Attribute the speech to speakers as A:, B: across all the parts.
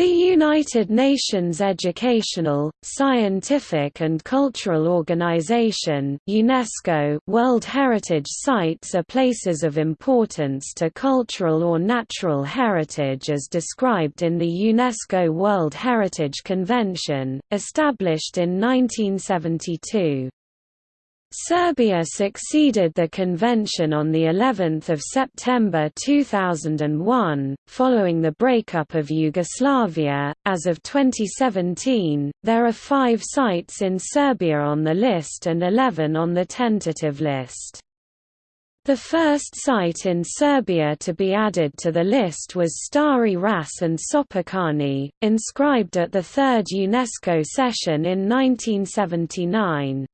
A: The United Nations Educational, Scientific and Cultural Organization UNESCO World Heritage Sites are places of importance to cultural or natural heritage as described in the UNESCO World Heritage Convention, established in 1972. Serbia succeeded the convention on the 11th of September 2001 following the breakup of Yugoslavia as of 2017 there are 5 sites in Serbia on the list and 11 on the tentative list the first site in Serbia to be added to the list was Stari Ras and Sopocani, inscribed at the third UNESCO session in 1979.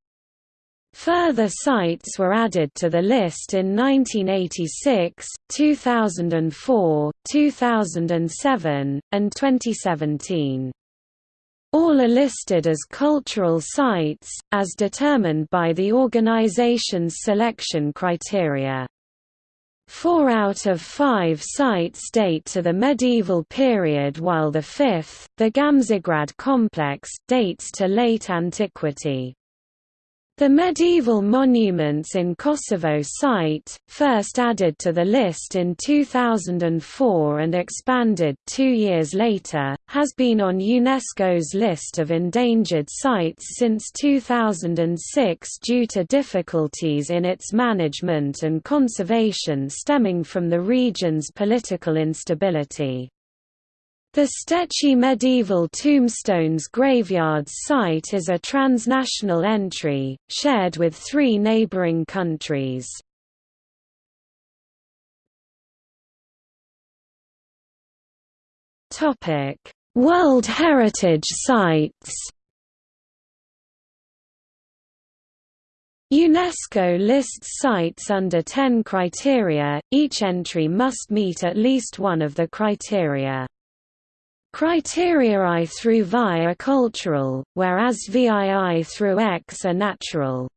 A: Further sites were added to the list in 1986, 2004, 2007, and 2017. All are listed as cultural sites, as determined by the organization's selection criteria. Four out of five sites date to the medieval period while the fifth, the Gamzigrad complex, dates to late antiquity. The medieval monuments in Kosovo site, first added to the list in 2004 and expanded two years later, has been on UNESCO's list of endangered sites since 2006 due to difficulties in its management and conservation stemming from the region's political instability. The Stećci Medieval Tombstones Graveyards site is a transnational entry, shared with three neighboring countries. World Heritage Sites UNESCO lists sites under 10 criteria, each entry must meet at least one of the criteria. Criteria I through Vi are cultural, whereas VII through X are natural.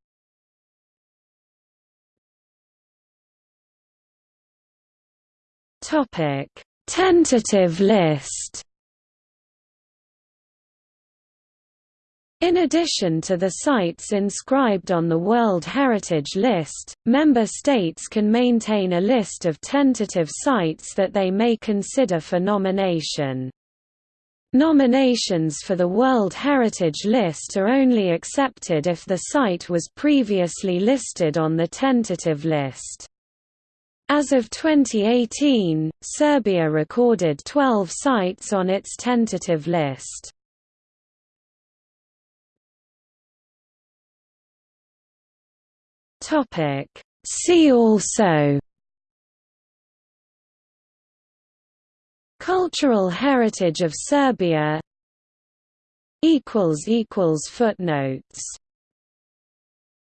A: Topic: Tentative list. In addition to the sites inscribed on the World Heritage List, member states can maintain a list of tentative sites that they may consider for nomination. Nominations for the World Heritage List are only accepted if the site was previously listed on the tentative list. As of 2018, Serbia recorded 12 sites on its tentative list. See also Cultural heritage of Serbia. Footnotes